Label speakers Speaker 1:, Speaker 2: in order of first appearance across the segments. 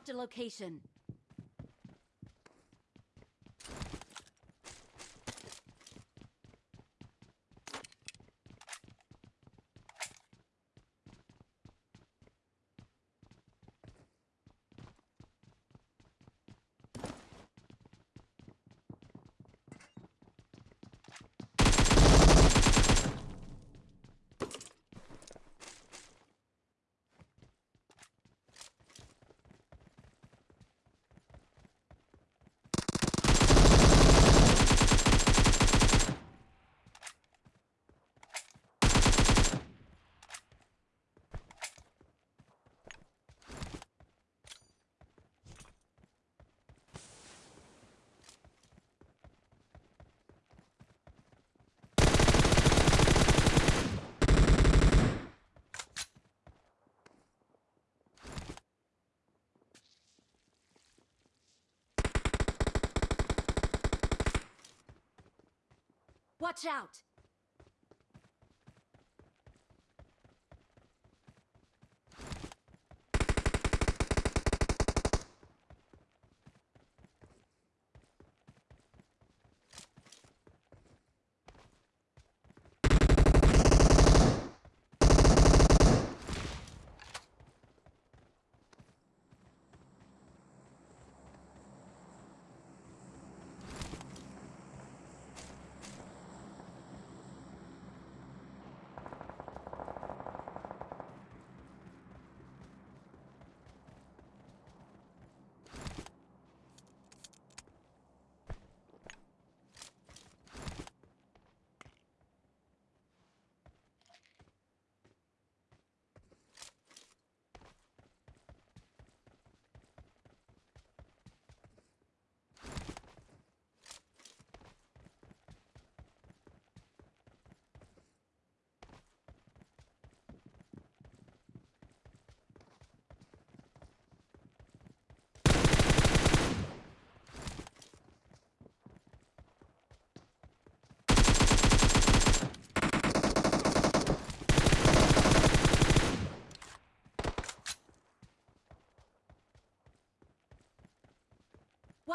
Speaker 1: Marked a location. Watch out!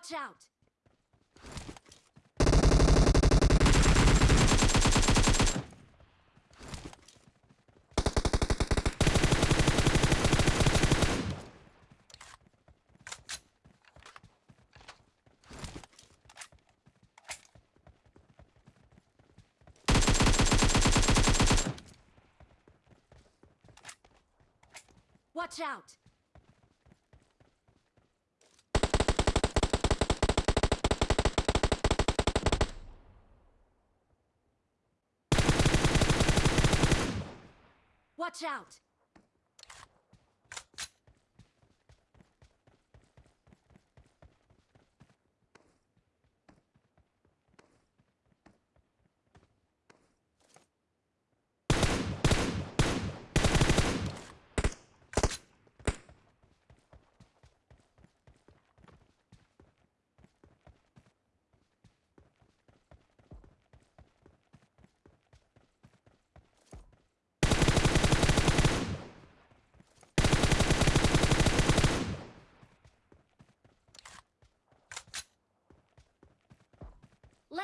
Speaker 1: Watch out! Watch out! Watch out!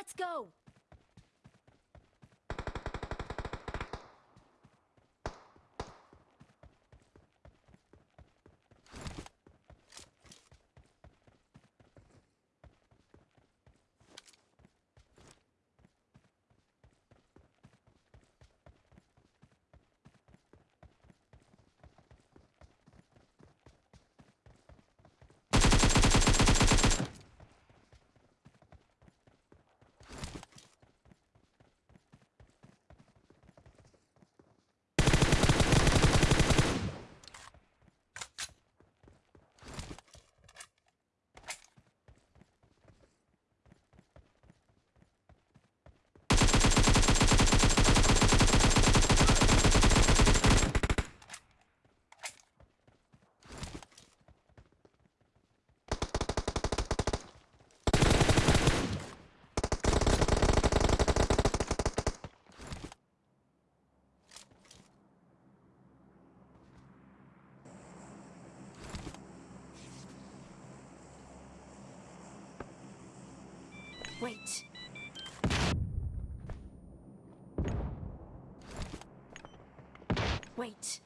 Speaker 1: Let's go! Wait. Wait.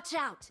Speaker 1: Watch out!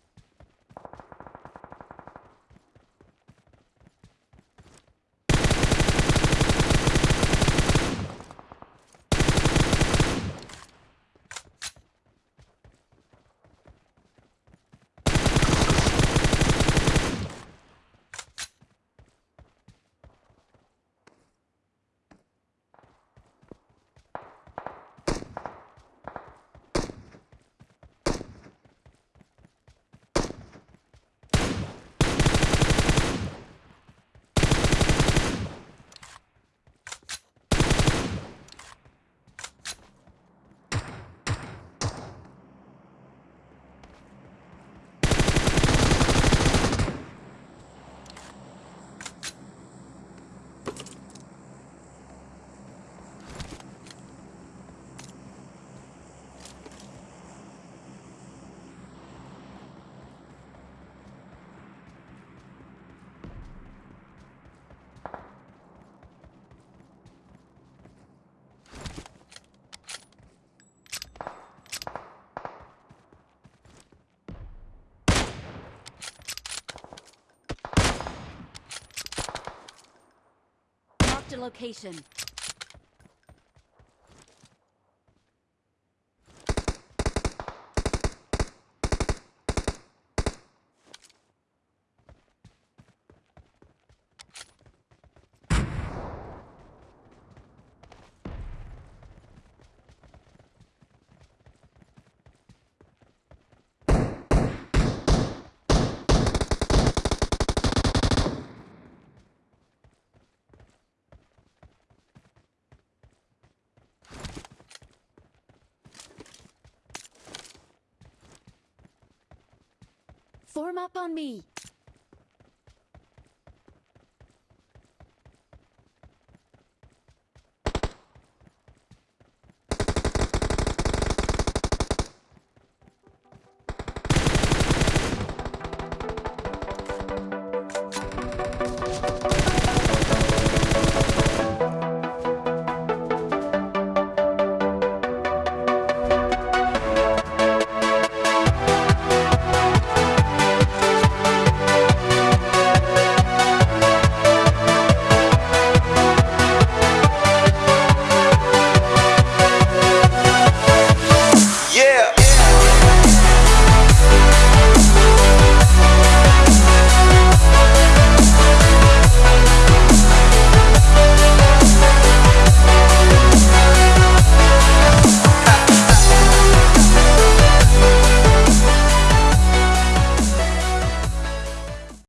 Speaker 1: Marked a location. Form up on me.